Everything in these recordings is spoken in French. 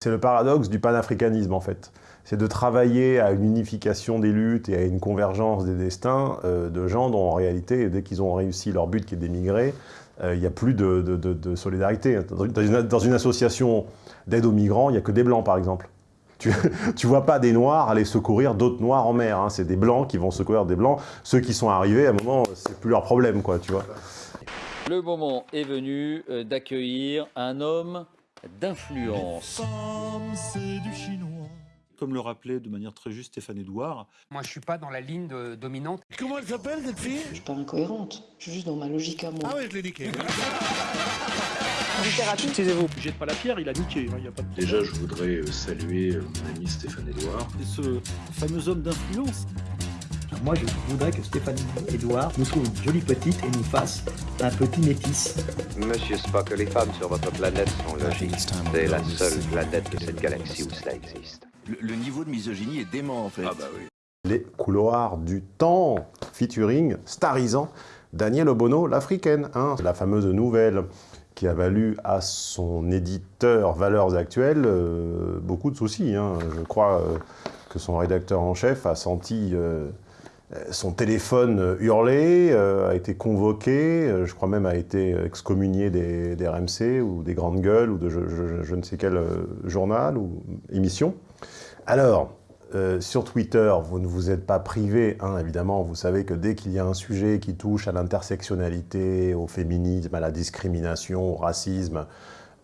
C'est le paradoxe du panafricanisme, en fait. C'est de travailler à une unification des luttes et à une convergence des destins euh, de gens dont, en réalité, dès qu'ils ont réussi leur but qui est d'émigrer, euh, il n'y a plus de, solidarité. Dans une, association d'aide aux migrants, il n'y a que des blancs, par exemple. Tu ne vois pas des noirs aller secourir d'autres noirs en mer. Hein. C'est des blancs qui vont secourir des blancs. Ceux qui sont arrivés, à un moment, c'est plus leur problème, quoi, tu vois. Le moment est venu euh, d'accueillir un homme d'influence. Comme le rappelait de manière très juste Stéphane Edouard. Moi, je suis pas dans la ligne dominante. Comment elle s'appelle, cette fille? Je suis pas incohérente. Je suis juste dans ma logique à moi. Ah oui, je l'ai niqué. Excusez-vous, jette pas la pierre, il a niqué. Hein, a Déjà, je voudrais euh, saluer euh, mon ami Stéphane Edouard. Et ce fameux homme d'influence moi, je voudrais que Stéphanie Edouard nous trouve une jolie petite et nous fasse un petit métis. Monsieur Spock, les femmes sur votre planète sont logiques. C'est la seule planète de cette galaxie où cela existe. Le, niveau de misogynie est dément, en fait. Ah bah oui. Les couloirs du temps, featuring, starisant, Daniel Obono, l'africaine. Hein, la fameuse nouvelle qui a valu à son éditeur Valeurs Actuelles euh, beaucoup de soucis. Hein. Je crois euh, que son rédacteur en chef a senti... Euh, son téléphone euh, hurlé, euh, a été convoqué, je crois même a été excommunié des, RMC ou des grandes gueules ou de je, ne sais quel journal ou émission. Alors, sur Twitter, vous ne vous êtes pas privé, hein, évidemment, vous savez que dès qu'il y a un sujet qui touche à l'intersectionnalité, au féminisme, à la discrimination, au racisme, euh,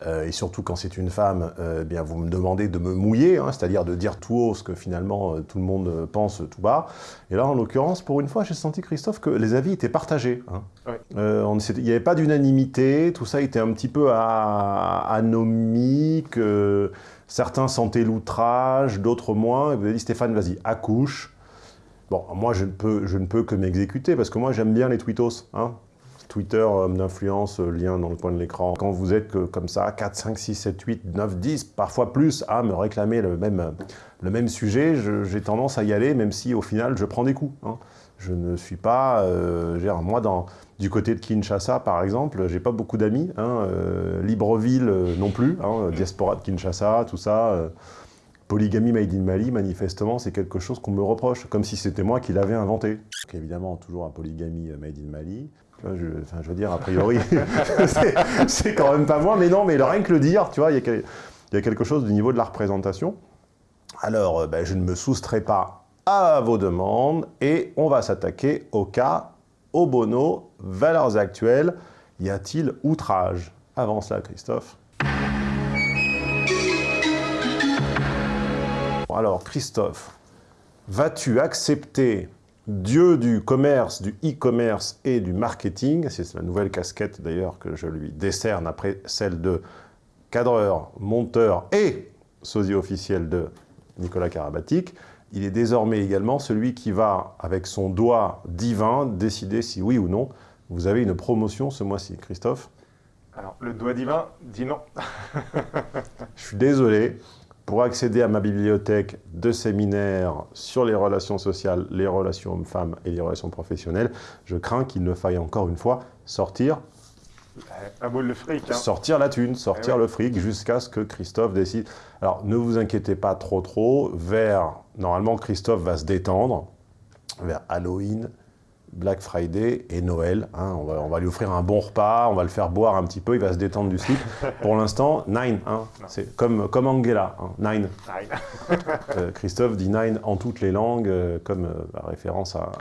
et surtout quand c'est une femme, euh, eh bien vous me demandez de me mouiller, hein, c'est-à-dire de dire tout haut ce que finalement euh, tout le monde pense tout bas. Et là, en l'occurrence, pour une fois, j'ai senti, Christophe, que les avis étaient partagés. Hein. il n'y avait pas d'unanimité, tout ça était un petit peu anomique, certains sentaient l'outrage, d'autres moins. Et vous avez dit, Stéphane, vas-y, accouche. Bon, moi, je ne peux, je ne peux que m'exécuter, parce que moi, j'aime bien les tweetos. Hein. Twitter, homme d'influence, euh, lien dans le coin de l'écran. Quand vous êtes comme ça, 4, 5, 6, 7, 8, 9, 10, parfois plus, à me réclamer le même, sujet, j'ai tendance à y aller, même si au final, je prends des coups. Hein. Je ne suis pas... Euh, moi, du côté de Kinshasa, par exemple, j'ai pas beaucoup d'amis. Hein, euh, Libreville non plus, hein, diaspora de Kinshasa, tout ça. Polygamie made in Mali, manifestement, c'est quelque chose qu'on me reproche, comme si c'était moi qui l'avais inventé. Évidemment, toujours un polygamie made in Mali. Je, veux dire, a priori, c'est quand même pas moi, mais non, mais rien que le dire, tu vois, il y, a, quelque chose du niveau de la représentation. Alors, euh, ben, je ne me soustrais pas à vos demandes, et on va s'attaquer au cas Obono, valeurs actuelles. Y a-t-il outrage? Avant cela, Christophe. alors, Christophe, vas-tu accepter dieu du commerce, du e-commerce et du marketing, c'est la nouvelle casquette d'ailleurs que je lui décerne après celle de cadreur, monteur et sosie officiel de Nicolas Karabatic, il est désormais également celui qui va, avec son doigt divin, décider si oui ou non vous avez une promotion ce mois-ci. Christophe? Alors, le doigt divin dit non. je suis désolé, pour accéder à ma bibliothèque de séminaires sur les relations sociales, les relations hommes-femmes et les relations professionnelles, je crains qu'il ne faille encore une fois sortir boule de fric. Hein. Sortir la thune, sortir eh le fric, jusqu'à ce que Christophe décide. Alors, ne vous inquiétez pas trop trop, vers... Normalement, Christophe va se détendre vers Halloween, Black Friday et Noël. Hein. on, va, lui offrir un bon repas, on va le faire boire un petit peu, il va se détendre du slip. Pour l'instant, nine. Hein. c'est comme, comme Angela, hein. nine. Euh, Christophe dit nine en toutes les langues, euh, comme euh, référence à...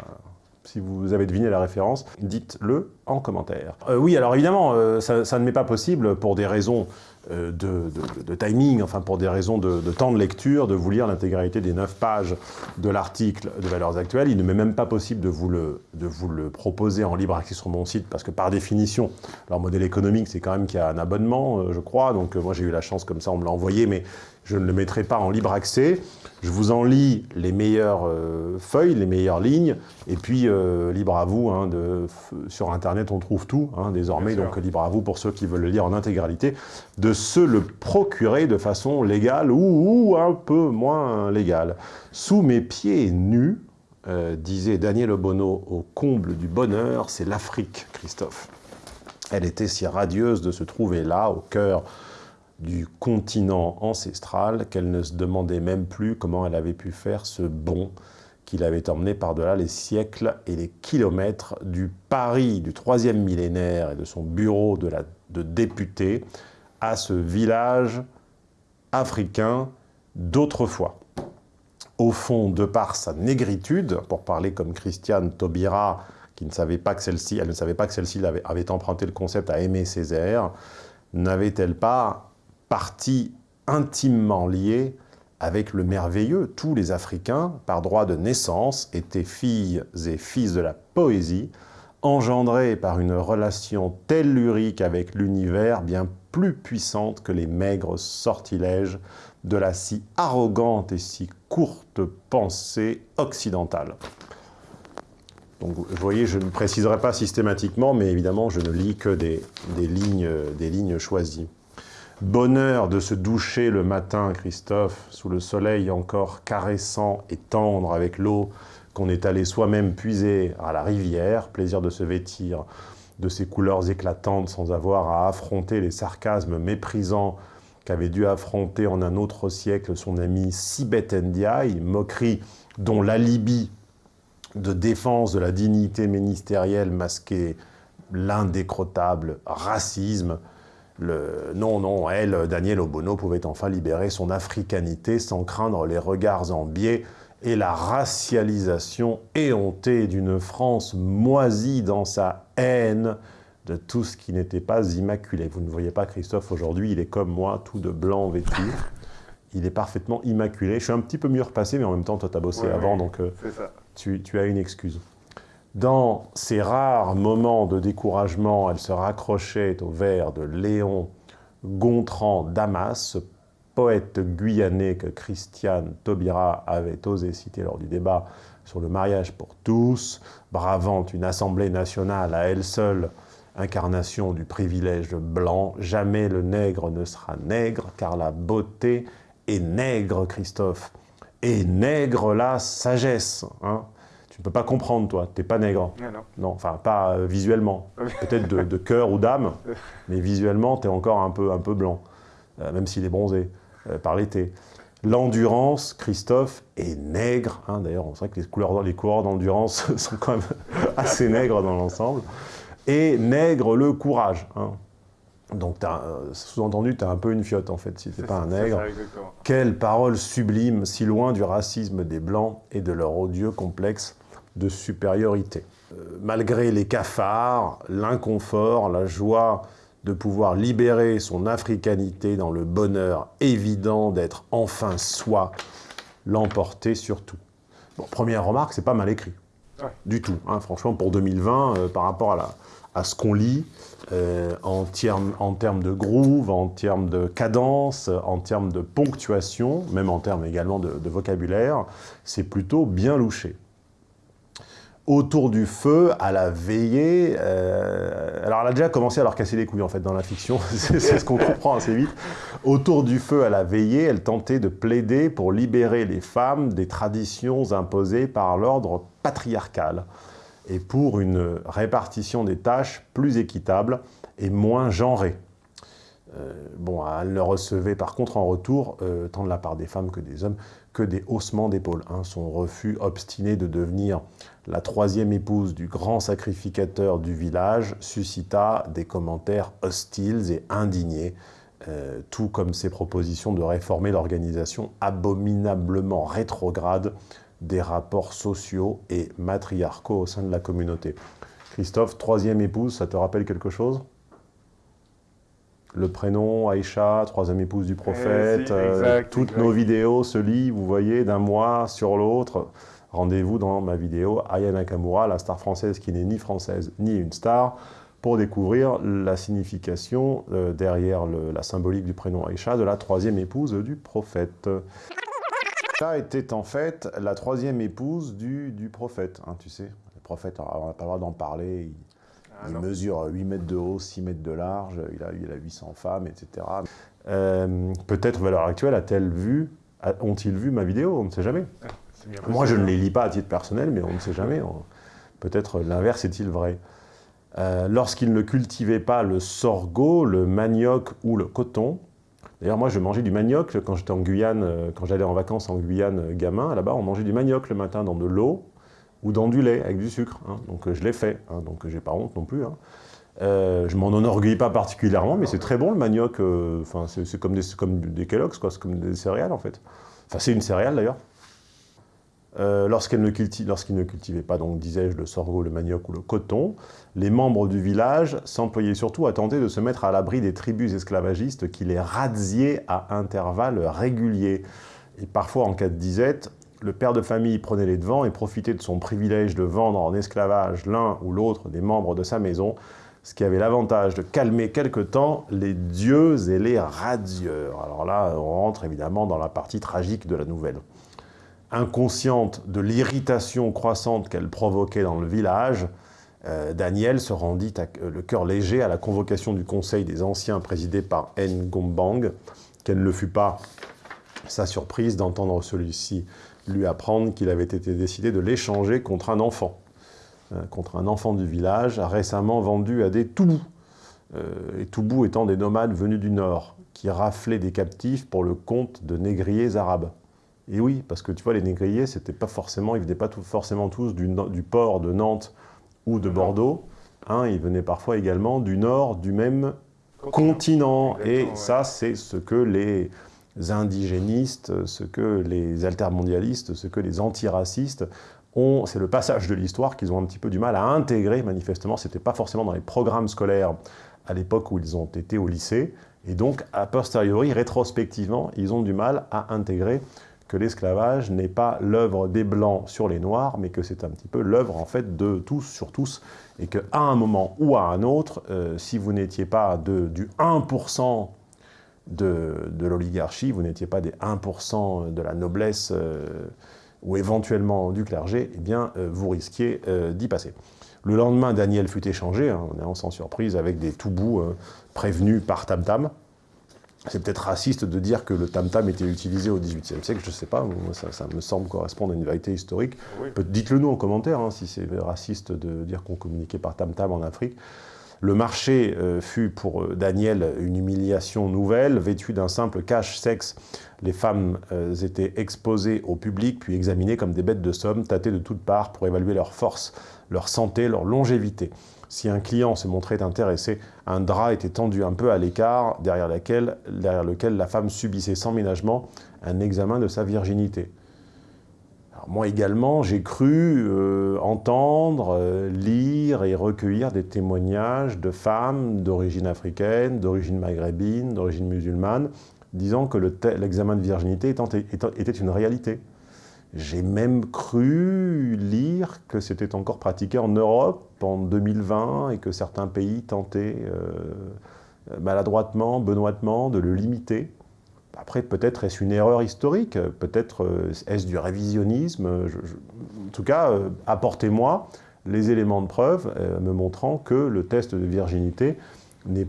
Si vous avez deviné la référence, dites-le en commentaire. oui, alors évidemment, ça, ça, ne m'est pas possible pour des raisons euh, de, timing, enfin pour des raisons de, temps de lecture, de vous lire l'intégralité des 9 pages de l'article de Valeurs Actuelles. Il ne m'est même pas possible de vous, le, de vous le proposer en libre accès sur mon site, parce que par définition, leur modèle économique, c'est quand même qu'il y a un abonnement, euh, je crois. Donc euh, moi j'ai eu la chance comme ça, on me l'a envoyé, mais je ne le mettrai pas en libre accès. Je vous en lis les meilleures feuilles, les meilleures lignes, et puis libre à vous, hein, de, sur Internet on trouve tout hein, désormais, donc libre à vous pour ceux qui veulent le lire en intégralité, de se le procurer de façon légale ou, un peu moins légale. Sous mes pieds nus, euh, disait Daniel Obono au comble du bonheur, c'est l'Afrique, Christophe. Elle était si radieuse de se trouver là, au cœur du continent ancestral qu'elle ne se demandait même plus comment elle avait pu faire ce bond qui l'avait emmené par-delà les siècles et les kilomètres du Paris du troisième millénaire et de son bureau de, député à ce village africain d'autrefois. Au fond, de par sa négritude, pour parler comme Christiane Taubira, qui ne savait pas que celle-ci, elle ne savait pas que celle-ci avait, avait, emprunté le concept à Aimé Césaire, n'avait-elle pas partie intimement liée avec le merveilleux Tous les Africains, par droit de naissance, étaient filles et fils de la poésie, engendrés par une relation tellurique avec l'univers bien plus puissante que les maigres sortilèges de la si arrogante et si courte pensée occidentale. Donc, vous voyez, je ne préciserai pas systématiquement, mais évidemment, je ne lis que des, des, lignes, des lignes choisies. Bonheur de se doucher le matin, Christophe, sous le soleil encore caressant et tendre avec l'eau qu'on est allé soi-même puiser à la rivière, plaisir de se vêtir de ses couleurs éclatantes sans avoir à affronter les sarcasmes méprisants qu'avait dû affronter en un autre siècle son ami Sibeth Ndiaye, moquerie dont l'alibi de défense de la dignité ministérielle masquait l'indécrottable racisme. Le... Non, non, elle, Daniel Obono, pouvait enfin libérer son africanité sans craindre les regards en biais et la racialisation éhontée d'une France moisie dans sa haine de tout ce qui n'était pas immaculé. Vous ne voyez pas Christophe aujourd'hui, il est comme moi, tout de blanc vêtu. Il est parfaitement immaculé. Je suis un petit peu mieux repassé, mais en même temps, toi, tu as bossé Ouais, avant, ouais, donc euh, tu as une excuse. Dans ces rares moments de découragement, elle se raccrochait au vers de Léon Gontran Damas, poète guyanais que Christiane Taubira avait osé citer lors du débat sur le mariage pour tous, bravant une assemblée nationale à elle seule, incarnation du privilège blanc. Jamais le nègre ne sera nègre, car la beauté est nègre, Christophe. Et nègre la sagesse. Hein tu ne peux pas comprendre, toi, tu n'es pas nègre. Non, non. Non, enfin, pas euh, visuellement. Peut-être de, de cœur ou d'âme, mais visuellement, tu es encore un peu, un peu blanc, euh, même s'il est bronzé euh, par l'été. L'endurance, Christophe, est nègre. Hein, D'ailleurs, on sait que les, couleurs, les coureurs d'endurance sont quand même assez nègres dans l'ensemble. Et nègre le courage. hein. Donc, euh, sous-entendu, tu as un peu une fiotte, en fait, si tu n'es pas un nègre. ça. Quelle parole sublime, si loin du racisme des Blancs et de leur odieux complexe de supériorité. Euh, malgré les cafards, l'inconfort, la joie de pouvoir libérer son africanité dans le bonheur évident d'être enfin soi, l'emporter surtout. Bon, première remarque, c'est pas mal écrit. Ouais. Du tout. hein. franchement, pour 2020, euh, par rapport à, la- à ce qu'on lit, euh, en, termes, en termes de groove, en termes de cadence, en termes de ponctuation, même en termes également de, de vocabulaire, c'est plutôt bien louché. Autour du feu, à la veillée, euh, alors elle a déjà commencé à leur casser les couilles en fait dans la fiction, c'est ce qu'on comprend assez vite. Autour du feu, à la veillée, elle tentait de plaider pour libérer les femmes des traditions imposées par l'ordre patriarcal et pour une répartition des tâches plus équitable et moins genrée. Euh, bon, elle ne recevait par contre en retour, euh, tant de la part des femmes que des hommes, que des haussements d'épaules. hein. Son refus obstiné de devenir la troisième épouse du grand sacrificateur du village suscita des commentaires hostiles et indignés, euh, tout comme ses propositions de réformer l'organisation abominablement rétrograde des rapports sociaux et matriarcaux au sein de la communauté. Christophe, troisième épouse, ça te rappelle quelque chose? Le prénom, Aïcha, troisième épouse du prophète, Eh, si, euh, toutes exact. nos vidéos se lient, vous voyez, d'un mois sur l'autre. Rendez-vous dans ma vidéo Aya Nakamura, la star française qui n'est ni française ni une star, pour découvrir la signification euh, derrière le- la symbolique du prénom Aïcha de la troisième épouse du prophète. Aïcha était en fait la troisième épouse du, du prophète, hein, tu sais. Le prophète, on n'a pas le droit d'en parler, il, Ah, il mesure 8 mètres de haut, 6 mètres de large, il a, il a 800 femmes, etc. Euh, Peut-être à l'heure actuelle, a-t-elle vu, ont-ils vu ma vidéo? On ne sait jamais. Moi, je ne les lis pas à titre personnel, mais on ne sait jamais. Peut-être l'inverse est-il vrai. Euh, Lorsqu'il ne cultivait pas le sorgho, le manioc ou le coton, D'ailleurs, moi, je mangeais du manioc quand j'étais en Guyane, euh, quand j'allais en vacances en Guyane euh, gamin, là-bas, on mangeait du manioc le matin dans de l'eau ou dans du lait avec du sucre. hein. Donc je l'ai fait, hein, donc j'ai pas honte non plus. hein. Euh, je m'en enorgueillis pas particulièrement, mais c'est très bon le manioc. Enfin, c'est c'est comme des, comme des Kellogg's, quoi. C'est comme des céréales en fait. Enfin, c'est une céréale d'ailleurs. Euh, Lorsqu'ils ne cultivaient pas, donc disais-je, le sorgho, le manioc ou le coton, les membres du village s'employaient surtout à tenter de se mettre à l'abri des tribus esclavagistes qui les razziaient à intervalles réguliers. Et parfois, en cas de disette, le père de famille prenait les devants et profitait de son privilège de vendre en esclavage l'un ou l'autre des membres de sa maison, ce qui avait l'avantage de calmer quelque temps les dieux et les radieurs. Alors là, on rentre évidemment dans la partie tragique de la nouvelle inconsciente de l'irritation croissante qu'elle provoquait dans le village, euh, Daniel se rendit euh, le cœur léger à la convocation du Conseil des Anciens présidé par Ngombang. Quelle ne fut pas sa surprise d'entendre celui-ci lui apprendre qu'il avait été décidé de l'échanger contre un enfant, euh, contre un enfant du village récemment vendu à des Toubous. Et Toubous étant des nomades venus du nord, qui raflaient des captifs pour le compte de négriers arabes. Et oui, parce que tu vois, les négriers, c'était pas forcément, ils venaient pas tout- forcément tous du, port de Nantes ou de Bordeaux. Hein, ils venaient parfois également du nord du même continent. Et ouais. ça, c'est ce que les indigénistes, ce que les altermondialistes, ce que les antiracistes ont. C'est le passage de l'histoire qu'ils ont un petit peu du mal à intégrer, manifestement. C'était pas forcément dans les programmes scolaires à l'époque où ils ont été au lycée. Et donc, a posteriori, rétrospectivement, ils ont du mal à intégrer que l'esclavage n'est pas l'œuvre des Blancs sur les Noirs, mais que c'est un petit peu l'œuvre, en fait, de tous sur tous, et qu'à un moment ou à un autre, euh, si vous n'étiez pas de, du 1% de, de l'oligarchie, vous n'étiez pas des 1% de la noblesse, euh, ou éventuellement du clergé, eh bien, euh, vous risquiez d'y passer. Le lendemain, Daniel fut échangé, hein, on est sans surprise, avec des toubous prévenus par Tam Tam. C'est peut-être raciste de dire que le tam-tam était utilisé au XVIIIe siècle, je ne sais pas, ça, ça me semble correspondre à une vérité historique. Oui. Dites-le nous en commentaire hein, si c'est raciste de dire qu'on communiquait par tam-tam en Afrique. Le marché euh, fut pour euh, Daniel une humiliation nouvelle, vêtue d'un simple cache-sexe. Les femmes euh, étaient exposées au public, puis examinées comme des bêtes de somme, tâtées de toutes parts pour évaluer leur force, leur santé, leur longévité. Si un client se montrait intéressé, un drap était tendu un peu à l'écart, derrière, lequel la femme subissait sans ménagement un examen de sa virginité. Moi également, j'ai cru euh, entendre, euh, lire et recueillir des témoignages de femmes d'origine africaine, d'origine maghrébine, d'origine musulmane, disant que l'examen de virginité était une réalité. J'ai même cru lire que c'était encore pratiqué en Europe en 2020 et que certains pays tentaient euh, maladroitement, benoîtement de le limiter. Après, peut-être est-ce une erreur historique, peut-être euh, est-ce du révisionnisme. en tout cas, euh, apportez-moi les éléments de preuve me montrant que le test de virginité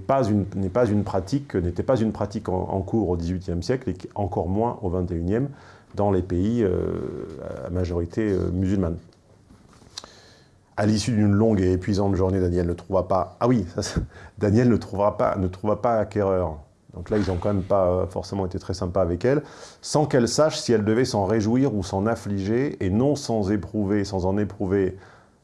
pas n'était pas une pratique en, cours au XVIIIe siècle et encore moins au XXIe dans les pays à majorité musulmane. À l'issue d'une longue et épuisante journée, Daniel ne trouva pas... Ah oui, ça, Daniel ne trouvera pas, ne trouva pas acquéreur. Donc là, ils n'ont quand même pas euh, forcément été très sympas avec elle, sans qu'elle sache si elle devait s'en réjouir ou s'en affliger, et non sans éprouver, sans en éprouver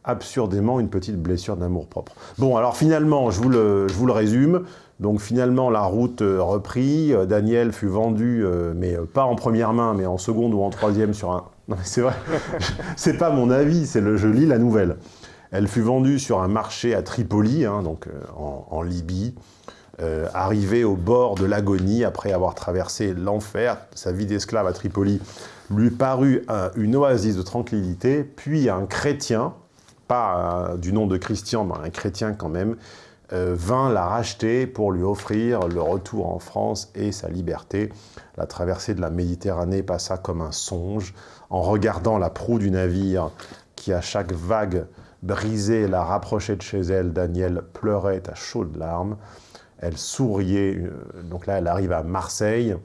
absurdément une petite blessure d'amour-propre. Bon, alors finalement, je vous le, je vous le résume. Donc finalement, la route euh, reprit. Euh, Daniel fut vendu, mais pas en première main, mais en seconde ou en troisième sur un... Non mais c'est vrai, c'est pas mon avis, c'est le, je lis la nouvelle. Elle fut vendue sur un marché à Tripoli, hein, donc euh, en, Libye, euh, arrivée au bord de l'agonie après avoir traversé l'enfer. Sa vie d'esclave à Tripoli lui parut une oasis de tranquillité, puis un chrétien, pas du nom de Christian, mais un chrétien quand même, euh, vint la racheter pour lui offrir le retour en France et sa liberté. La traversée de la Méditerranée passa comme un songe. En regardant la proue du navire qui, à chaque vague brisée, la rapprochait de chez elle, Daniel pleurait à chaudes larmes. Elle souriait. euh, Donc là, elle arrive à Marseille.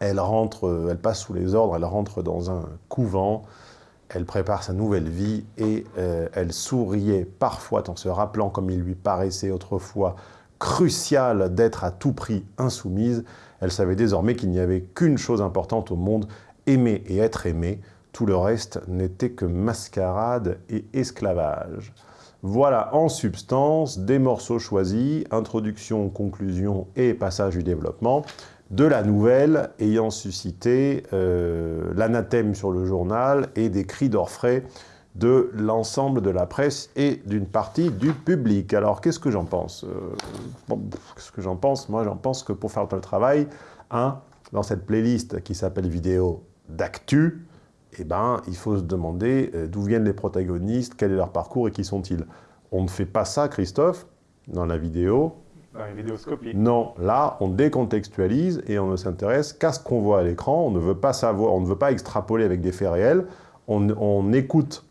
Elle rentre, euh, elle passe sous les ordres, elle rentre dans un couvent. Elle prépare sa nouvelle vie et euh, elle souriait parfois en se rappelant, comme il lui paraissait autrefois, crucial d'être à tout prix insoumise. Elle savait désormais qu'il n'y avait qu'une chose importante au monde, aimer et être aimé. Tout le reste n'était que mascarade et esclavage. Voilà en substance des morceaux choisis, introduction, conclusion et passage du développement de la nouvelle ayant suscité euh, l'anathème sur le journal et des cris d'orfraie de l'ensemble de la presse et d'une partie du public. Alors, qu'est-ce que j'en pense euh, Qu'est-ce que j'en pense? Moi, j'en pense que pour faire le travail, hein, dans cette playlist qui s'appelle « Vidéo d'actu », eh ben, il faut se demander euh, d'où viennent les protagonistes, quel est leur parcours et qui sont-ils. On ne fait pas ça, Christophe, dans la vidéo. Dans les vidéoscopies. Non, là, on décontextualise et on ne s'intéresse qu'à ce qu'on voit à l'écran. On ne veut pas savoir, on ne veut pas extrapoler avec des faits réels. On, écoute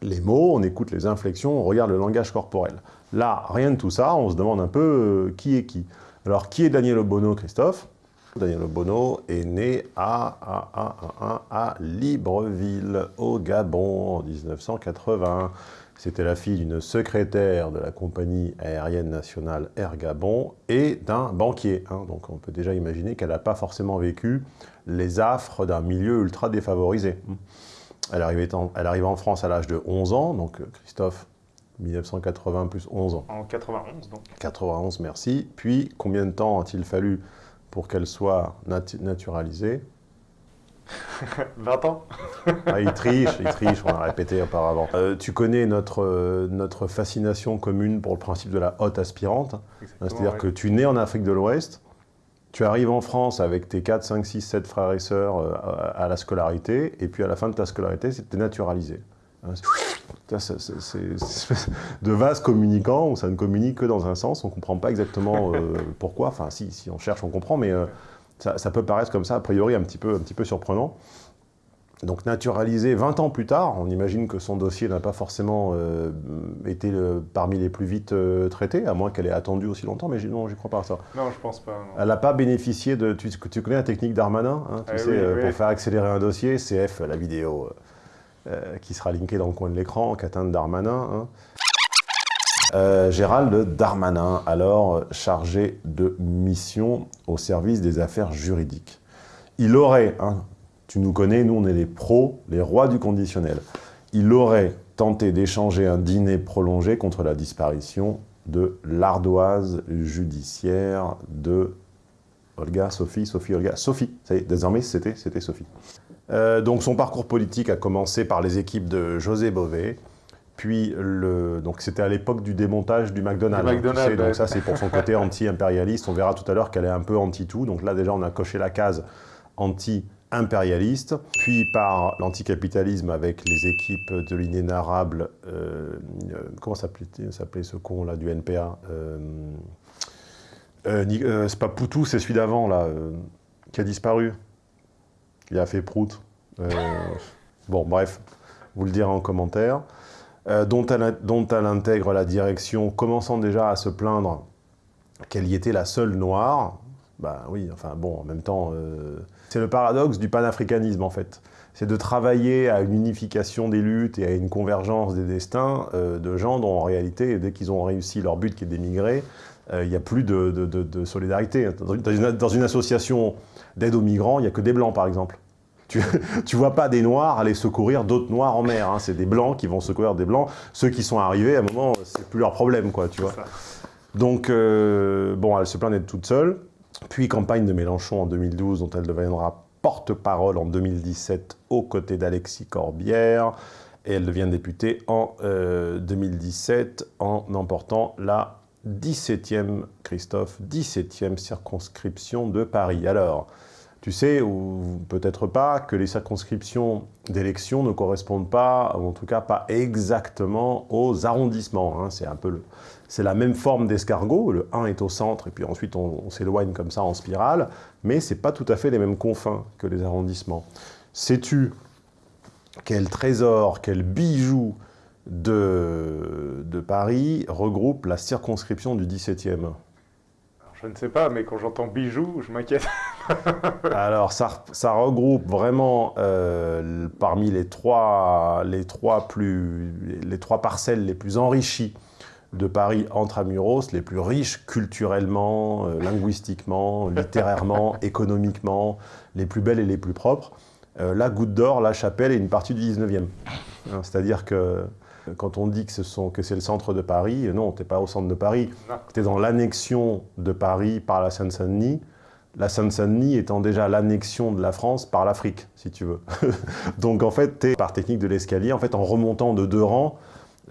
les mots, on écoute les inflexions, on regarde le langage corporel. Là, rien de tout ça, on se demande un peu euh, qui est qui. Alors, qui est Daniel Obono, Christophe? Daniel Obono est né à, à, à, à, Libreville, au Gabon, en 1980. C'était la fille d'une secrétaire de la compagnie aérienne nationale Air Gabon et d'un banquier. Hein. Donc on peut déjà imaginer qu'elle n'a pas forcément vécu les affres d'un milieu ultra défavorisé. Elle arrive en, elle arrive en France à l'âge de 11 ans, donc Christophe, 1980 plus 11 ans. En 91 donc. 91, merci. Puis combien de temps a-t-il fallu pour qu'elle soit naturalisée 20 ans ah, Il triche, il triche, on l'a répété auparavant. Euh, tu connais notre, euh, notre fascination commune pour le principe de la haute aspirante. C'est-à-dire que tu nais en Afrique de l'Ouest, tu arrives en France avec tes 4, 5, 6, 7 frères et sœurs euh, à, la scolarité, et puis à la fin de ta scolarité, c'était naturalisé. Hein, c'est de vases communicants où ça ne communique que dans un sens, on ne comprend pas exactement euh, pourquoi, enfin si, si on cherche on comprend, mais euh, ça, peut paraître comme ça a priori un petit peu, un petit peu surprenant. Donc naturalisé 20 ans plus tard, on imagine que son dossier n'a pas forcément euh, été parmi les plus vite traités, à moins qu'elle ait attendu aussi longtemps, mais non, j'y crois pas à ça. Non, je pense pas. Elle n'a pas bénéficié de... Tu, tu, connais la technique d'Armanin hein, tu eh sais, Pour faire accélérer un dossier, CF, la vidéo euh, qui sera linké dans le coin de l'écran, Catane Darmanin. Hein. Euh, Gérald Darmanin, alors chargé de mission au service des affaires juridiques. Il aurait, hein, tu nous connais, nous on est les pros, les rois du conditionnel, il aurait tenté d'échanger un dîner prolongé contre la disparition de l'ardoise judiciaire de Olga, Sophie, Sophie, Olga, Sophie, ça y désormais c'était Sophie. Euh, donc son parcours politique a commencé par les équipes de José Bové, puis le, donc c'était à l'époque du démontage du McDonald's. donc ça c'est pour son côté anti-impérialiste. On verra tout à l'heure qu'elle est un peu anti-tout. Donc là déjà on a coché la case anti-impérialiste. Puis par l'anticapitalisme avec les équipes de l'inénarrable... Euh, euh, comment s'appelait ce con là du NPA C'est pas Poutou, c'est celui d'avant là, qui a disparu. Il a fait prout. Euh, bon, bref, vous le direz en commentaire. Euh, dont, elle, intègre la direction, commençant déjà à se plaindre qu'elle y était la seule noire. Bah oui, enfin bon, en même temps, euh, c'est le paradoxe du panafricanisme en fait. C'est de travailler à une unification des luttes et à une convergence des destins de gens dont en réalité, dès qu'ils ont réussi leur but qui est d'émigrer, il n'y a plus de, solidarité. dans une association d'aide aux migrants, il n'y a que des blancs, par exemple. Tu ne vois pas des noirs aller secourir d'autres noirs en mer. Hein. C'est des blancs qui vont secourir des blancs. Ceux qui sont arrivés, à un moment, c'est plus leur problème, quoi, tu vois. Donc, euh, bon, elle se plaint d'être toute seule. Puis, campagne de Mélenchon en 2012, dont elle deviendra porte-parole en 2017 aux côtés d'Alexis Corbière. Et elle devient députée en 2017 euh, en emportant la 17e, Christophe, 17e circonscription de Paris. Alors, tu sais, ou peut-être pas, que les circonscriptions d'élection ne correspondent pas, ou en tout cas pas exactement aux arrondissements. Hein. C'est un peu c'est la même forme d'escargot, le 1 est au centre, et puis ensuite on, s'éloigne comme ça en spirale, mais c'est pas tout à fait les mêmes confins que les arrondissements. Sais-tu quel trésor, quel bijou de, de Paris regroupe la circonscription du 17e je ne sais pas, mais quand j'entends bijoux, je m'inquiète. Alors, ça, ça, regroupe vraiment euh, parmi les trois, les, trois plus, les trois parcelles les plus enrichies de Paris intramuros, les plus riches culturellement, euh, linguistiquement, littérairement, économiquement, les plus belles et les plus propres, euh, la Goutte d'Or, la Chapelle et une partie du 19e. Hein, C'est-à-dire que quand on dit que c'est le centre de Paris, non, tu n'es pas au centre de Paris. Tu es dans l'annexion de Paris par la Seine-Saint-Denis, la Seine-Saint-Denis étant déjà l'annexion de la France par l'Afrique, si tu veux. Donc en fait, tu es par technique de l'escalier, en fait, en remontant de deux rangs,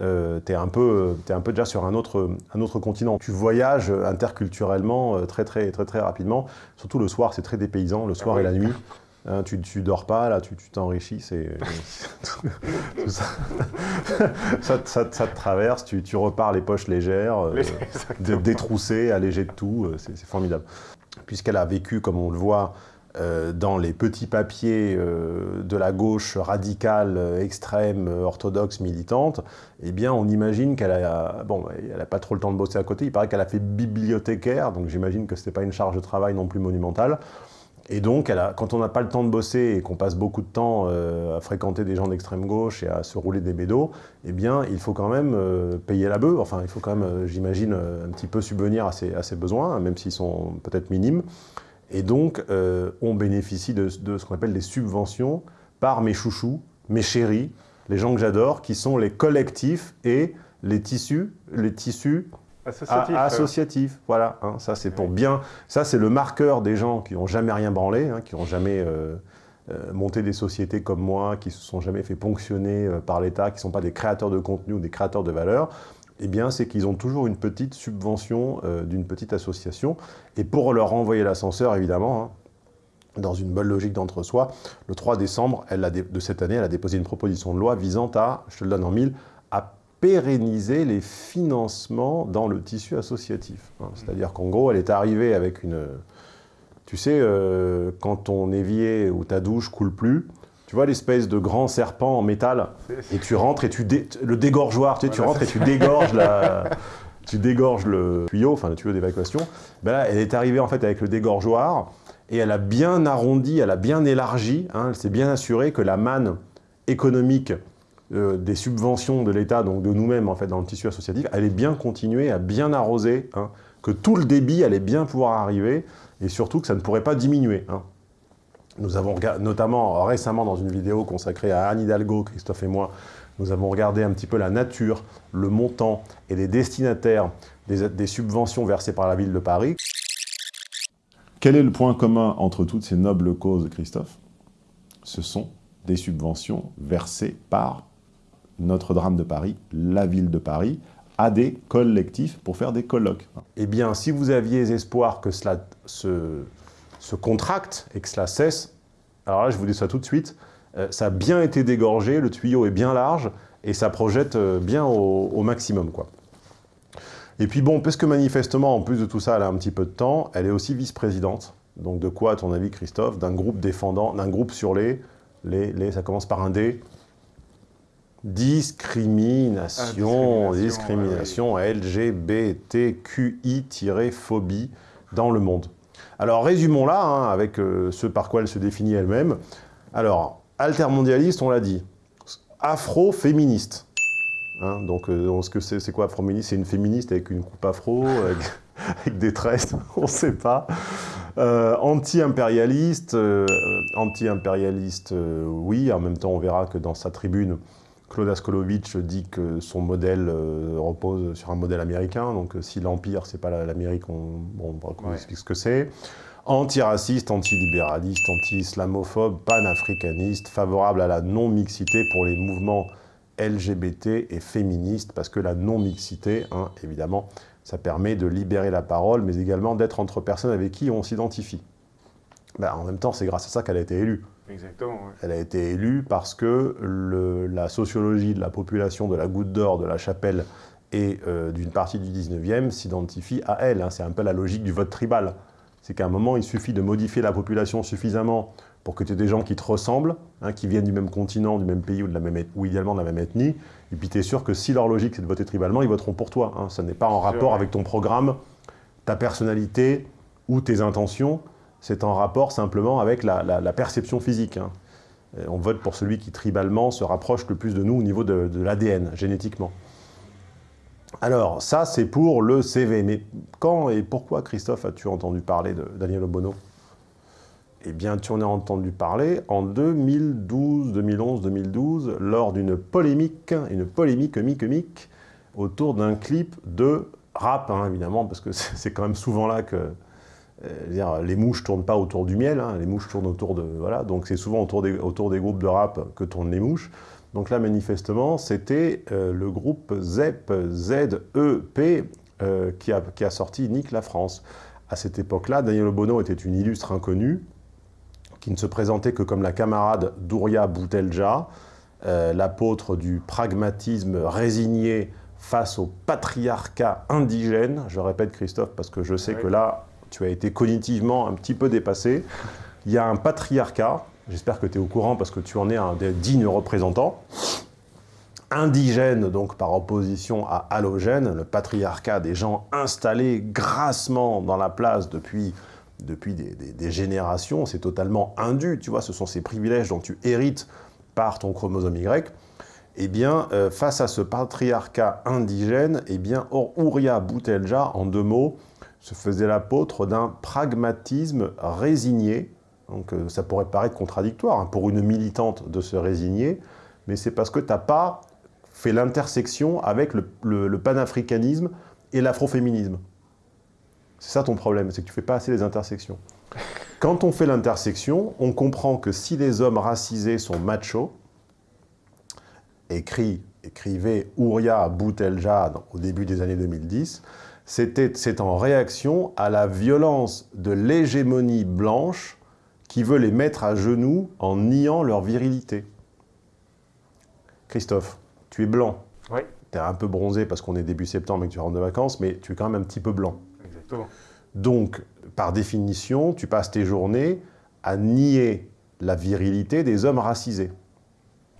euh, tu es, un peu, es un peu déjà sur un autre, un autre continent. Tu voyages interculturellement euh, très, très, très, très rapidement. Surtout le soir, c'est très dépaysant, le soir et la nuit. Hein, tu, tu dors pas, là, tu t'enrichis, c'est... ça, ça, ça, ça, te traverse, tu, tu, repars les poches légères, euh, détroussées, allégées de tout, euh, c'est formidable. Puisqu'elle a vécu, comme on le voit, euh, dans les petits papiers euh, de la gauche radicale, euh, extrême, orthodoxe, militante, eh bien, on imagine qu'elle a, bon, elle a pas trop le temps de bosser à côté. Il paraît qu'elle a fait bibliothécaire, donc j'imagine que c'était pas une charge de travail non plus monumentale. Et donc, quand on n'a pas le temps de bosser et qu'on passe beaucoup de temps euh, à fréquenter des gens d'extrême gauche et à se rouler des bédos, eh bien, il faut quand même euh, payer la bœuf. Enfin, il faut quand même, euh, j'imagine, un petit peu subvenir à ses, besoins, même s'ils sont peut-être minimes. Et donc, on bénéficie de, de ce qu'on appelle des subventions par mes chouchous, mes chéris, les gens que j'adore, qui sont les collectifs et les tissus, les tissus associatifs. associatifs. Voilà, hein, ça c'est pour bien. Ça c'est le marqueur des gens qui n'ont jamais rien branlé, hein, qui n'ont jamais euh, euh, monté des sociétés comme moi, qui se sont jamais fait ponctionner euh, par l'État, qui ne sont pas des créateurs de contenu ou des créateurs de valeur eh bien, c'est qu'ils ont toujours une petite subvention euh, d'une petite association. Et pour leur renvoyer l'ascenseur, évidemment, hein, dans une bonne logique d'entre-soi, le 3 décembre elle a de cette année, elle a déposé une proposition de loi visant à, je te le donne en mille, pérenniser les financements dans le tissu associatif. Hein. C'est-à-dire qu'en gros, elle est arrivée avec une... Tu sais, euh, quand ton évier ou ta douche coule plus, tu vois l'espèce de grand serpent en métal, et tu rentres et tu... Dé... Le dégorgeoir, tu, sais, voilà, tu rentres et tu dégorges la... tu dégorges le tuyau, enfin le tuyau d'évacuation. Ben là, elle est arrivée en fait avec le dégorgeoir, et elle a bien arrondi, elle a bien élargi, hein, elle s'est bien assurée que la manne économique euh, des subventions de l'État, donc de nous-mêmes en fait dans le tissu associatif, allait bien continuer à bien arroser, hein, que tout le débit allait bien pouvoir arriver, et surtout que ça ne pourrait pas diminuer. Hein. Nous avons notamment récemment dans une vidéo consacrée à Anne Hidalgo, Christophe et moi, nous avons regardé un petit peu la nature, le montant et les destinataires des, des, subventions versées par la ville de Paris. Quel est le point commun entre toutes ces nobles causes, Christophe? Ce sont des subventions versées par notre drame de Paris, la ville de Paris, à des collectifs pour faire des colloques. Eh bien, si vous aviez espoir que cela se contracte et que cela cesse, alors là, je vous dis ça tout de suite, euh, ça a bien été dégorgé, le tuyau est bien large, et ça projette euh, bien au, au, maximum. quoi. Et puis bon, parce que manifestement, en plus de tout ça, elle a un petit peu de temps, elle est aussi vice-présidente. Donc de quoi, à ton avis, Christophe D'un groupe défendant, d'un groupe sur les, les, les, ça commence par un D, discrimination, ah, discrimination, discrimination ouais, LGBTQI-phobie dans le monde. Alors résumons-la, hein, avec euh, ce par quoi elle se définit elle-même. Alors, altermondialiste, on l'a dit. Afro-féministe. Hein, donc, euh, ce que c'est, quoi afro-féministe? C'est une féministe avec une coupe afro, avec, avec des tresses, on ne sait pas. Euh, anti-impérialiste, euh, anti-impérialiste, euh, oui. En même temps, on verra que dans sa tribune, Claude Askolovitch dit que son modèle euh, repose sur un modèle américain, donc euh, si l'Empire, c'est pas l'Amérique, on, bon, on ouais. explique ce que c'est. Antiraciste, antilibéraliste, anti-islamophobe, panafricaniste, favorable à la non-mixité pour les mouvements LGBT et féministes, parce que la non-mixité, hein, évidemment, ça permet de libérer la parole, mais également d'être entre personnes avec qui on s'identifie. Ben, en même temps, c'est grâce à ça qu'elle a été élue. Exactement. Ouais. Elle a été élue parce que le, la sociologie de la population de la Goutte d'Or, de la Chapelle et euh, d'une partie du 19e s'identifie à elle. Hein. C'est un peu la logique du vote tribal. C'est qu'à un moment, il suffit de modifier la population suffisamment pour que tu aies des gens qui te ressemblent, hein, qui viennent du même continent, du même pays ou, de la même, ou idéalement de la même ethnie, et puis tu es sûr que si leur logique c'est de voter tribalement, ils voteront pour toi. Hein. Ça n'est pas en rapport avec ton programme, ta personnalité ou tes intentions, c'est en rapport simplement avec la, perception physique. Hein. On vote pour celui qui, tribalement, se rapproche le plus de nous au niveau de, l'ADN, génétiquement. Alors, ça, c'est pour le CV. Mais quand et pourquoi, Christophe, as-tu entendu parler de Daniel Obono? Eh bien, tu en as entendu parler en 2012, 2011, 2012, lors d'une polémique, une polémique mique autour d'un clip de rap, hein, évidemment, parce que c'est quand même souvent là que dire, les mouches ne tournent pas autour du miel, hein, les mouches tournent autour de... Voilà, donc c'est souvent autour des, autour des groupes de rap que tournent les mouches. Donc là, manifestement, c'était euh, le groupe ZEP, Z-E-P, euh, qui, a, qui, a, sorti Nick la France. À cette époque-là, Daniel Obono était une illustre inconnue, qui ne se présentait que comme la camarade d'Ouria Boutelja, euh, l'apôtre du pragmatisme résigné face au patriarcat indigène. Je répète, Christophe, parce que je sais ouais. que là, tu as été cognitivement un petit peu dépassé. Il y a un patriarcat, j'espère que tu es au courant parce que tu en es un des dignes représentants, indigène donc par opposition à halogène, le patriarcat des gens installés grassement dans la place depuis, des générations, c'est totalement indu, tu vois, ce sont ces privilèges dont tu hérites par ton chromosome Y, eh bien, euh, face à ce patriarcat indigène, eh bien, Ouria Boutelja, en deux mots, se faisait l'apôtre d'un pragmatisme résigné. Donc euh, ça pourrait paraître contradictoire hein, pour une militante de se résigner, mais c'est parce que tu n'as pas fait l'intersection avec le, le, panafricanisme et l'afroféminisme. C'est ça ton problème, c'est que tu ne fais pas assez les intersections. Quand on fait l'intersection, on comprend que si les hommes racisés sont machos, écrit, écrivait Ouria Boutelja au début des années 2010, c'est en réaction à la violence de l'hégémonie blanche qui veut les mettre à genoux en niant leur virilité. Christophe, tu es blanc. Oui. Tu es un peu bronzé parce qu'on est début septembre et que tu rentres de vacances, mais tu es quand même un petit peu blanc. Exactement. Donc, par définition, tu passes tes journées à nier la virilité des hommes racisés.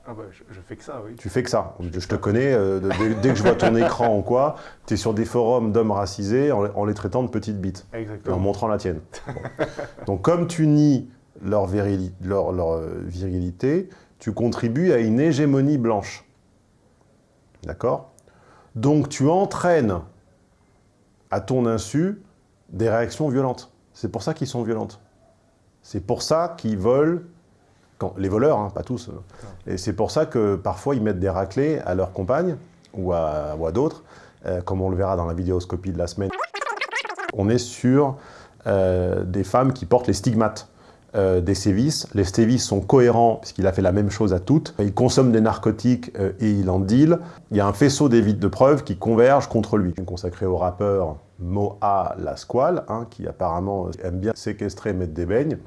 Ah bah, je, je, fais que ça, oui. Tu fais que ça. Je, je te connais, euh, dès, dès, que je vois ton écran ou quoi, tu es sur des forums d'hommes racisés en, en, les traitant de petites bites. Exactement. En montrant la tienne. Bon. Donc comme tu nies leur, virili leur, leur euh, virilité, tu contribues à une hégémonie blanche. D'accord? Donc tu entraînes à ton insu des réactions violentes. C'est pour ça qu'ils sont violentes. C'est pour ça qu'ils volent quand, les voleurs, hein, pas tous. Et c'est pour ça que parfois ils mettent des raclés à leurs compagnes ou à, à d'autres, euh, comme on le verra dans la vidéoscopie de la semaine. On est sur euh, des femmes qui portent les stigmates euh, des sévices. Les sévices sont cohérents puisqu'il a fait la même chose à toutes. Il consomme des narcotiques euh, et il en deal. Il y a un faisceau de preuves qui convergent contre lui. Consacré au rappeur Moa Lasquale, hein, qui apparemment aime bien séquestrer et mettre des beignes.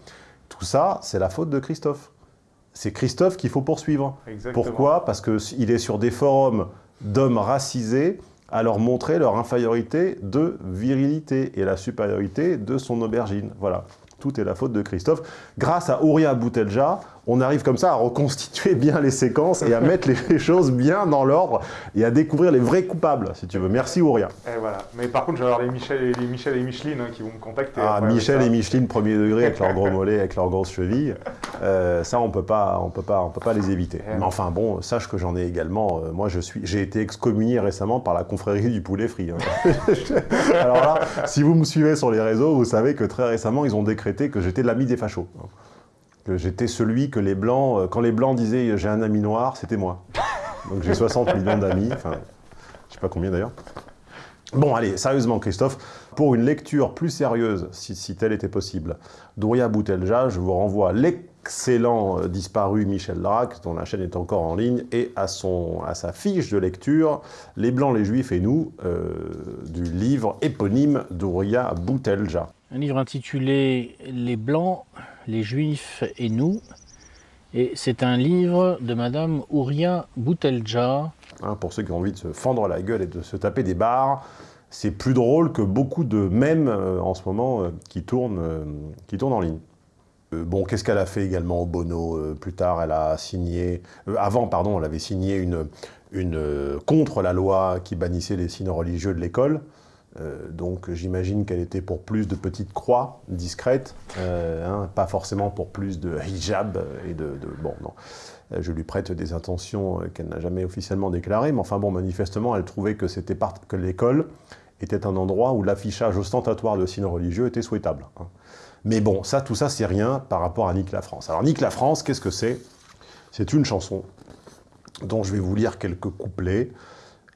Tout ça, c'est la faute de Christophe c'est Christophe qu'il faut poursuivre. Exactement. Pourquoi? Parce qu'il est sur des forums d'hommes racisés à leur montrer leur infériorité de virilité et la supériorité de son aubergine. Voilà. Tout est la faute de Christophe. Grâce à Ouria Boutelja, on arrive comme ça à reconstituer bien les séquences et à mettre les choses bien dans l'ordre et à découvrir les vrais coupables, si tu veux. Merci Ouria. Et voilà. Mais par contre, je vais avoir les Michel, les Michel et Micheline hein, qui vont me contacter. Ah, Michel et Micheline, premier degré, avec leurs gros mollets, avec leurs grosses chevilles. Euh, ça, on peut pas, on peut pas, on peut pas les éviter. Et Mais enfin bon, sache que j'en ai également. Euh, moi, je suis, j'ai été excommunié récemment par la confrérie du poulet frit. Hein. Alors là, si vous me suivez sur les réseaux, vous savez que très récemment, ils ont décrété que j'étais l'ami des fachos. Que j'étais celui que les blancs, euh, quand les blancs disaient j'ai un ami noir, c'était moi. Donc j'ai 60 millions d'amis, enfin, je sais pas combien d'ailleurs. Bon, allez, sérieusement, Christophe, pour une lecture plus sérieuse, si, si telle était possible, d'Ouria Boutelja, je vous renvoie à l'excellent euh, disparu Michel Drac, dont la chaîne est encore en ligne, et à, son, à sa fiche de lecture, Les Blancs, les Juifs et nous, euh, du livre éponyme d'Ouria Boutelja. Un livre intitulé Les Blancs, les Juifs et nous. Et c'est un livre de Madame Ouria Boutelja. Hein, pour ceux qui ont envie de se fendre la gueule et de se taper des barres, c'est plus drôle que beaucoup de mèmes euh, en ce moment euh, qui, tournent, qui tournent en ligne. Euh, bon, qu'est-ce qu'elle a fait également au Bono euh, Plus tard, elle a signé... Euh, avant, pardon, elle avait signé une, contre la loi qui bannissait les signes religieux de l'école. Donc j'imagine qu'elle était pour plus de petites croix discrètes, hein, pas forcément pour plus de hijab et de... bon, non. Je lui prête des intentions qu'elle n'a jamais officiellement déclarées, mais enfin bon, manifestement, elle trouvait que, que l'école était un endroit où l'affichage ostentatoire de signes religieux était souhaitable. hein. Mais bon, ça, tout ça, c'est rien par rapport à Nick la France. Alors Nick la France, qu'est-ce que c'est? C'est une chanson dont je vais vous lire quelques couplets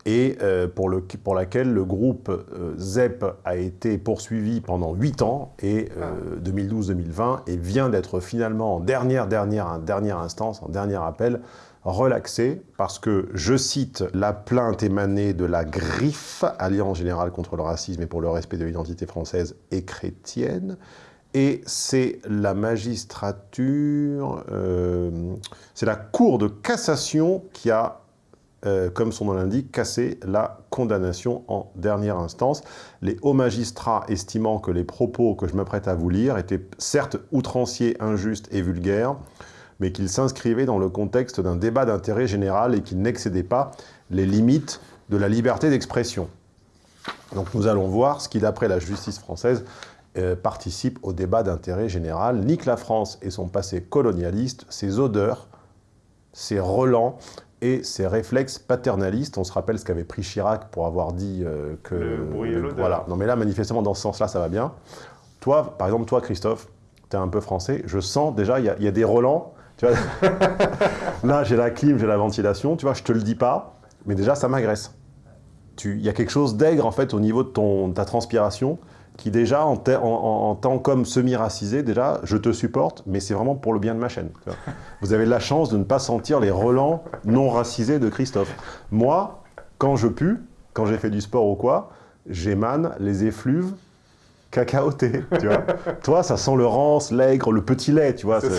et euh, pour, le, pour laquelle le groupe euh, ZEP a été poursuivi pendant 8 ans, et euh, 2012-2020, et vient d'être finalement en dernière, dernière, dernière instance, en dernier appel, relaxé, parce que, je cite, la plainte émanée de la griffe, Alliance Générale contre le racisme et pour le respect de l'identité française et chrétienne, et c'est la magistrature, euh, c'est la Cour de cassation qui a euh, comme son nom l'indique, casser la condamnation en dernière instance. Les hauts magistrats estimant que les propos que je m'apprête à vous lire étaient certes outranciers, injustes et vulgaires, mais qu'ils s'inscrivaient dans le contexte d'un débat d'intérêt général et qu'ils n'excédaient pas les limites de la liberté d'expression. Donc nous allons voir ce qui, d'après la justice française, euh, participe au débat d'intérêt général, nique la France et son passé colonialiste, ses odeurs, ses relents, et ses réflexes paternalistes. On se rappelle ce qu'avait pris Chirac pour avoir dit euh, que... Le bruit et l'odeur. Voilà. Non mais là, manifestement, dans ce sens-là, ça va bien. Toi, par exemple, toi, Christophe, tu es un peu français, je sens déjà, il y, a- il y a des relents. Tu vois là, j'ai la clim, j'ai la ventilation, tu vois, je te le dis pas, mais déjà, ça m'agresse. Il y a quelque chose d'aigre, en fait, au niveau de, ton, de ta transpiration, qui déjà, en, te- en- en- en tant qu'homme semi-racisé, déjà, je te supporte, mais c'est vraiment pour le bien de ma chaîne. Vous avez la chance de ne pas sentir les relents non racisés de Christophe. Moi, quand je pue, quand j'ai fait du sport ou quoi, j'émane les effluves cacaotés, tu vois. Toi, ça sent le rance, l'aigre, le petit lait, tu vois.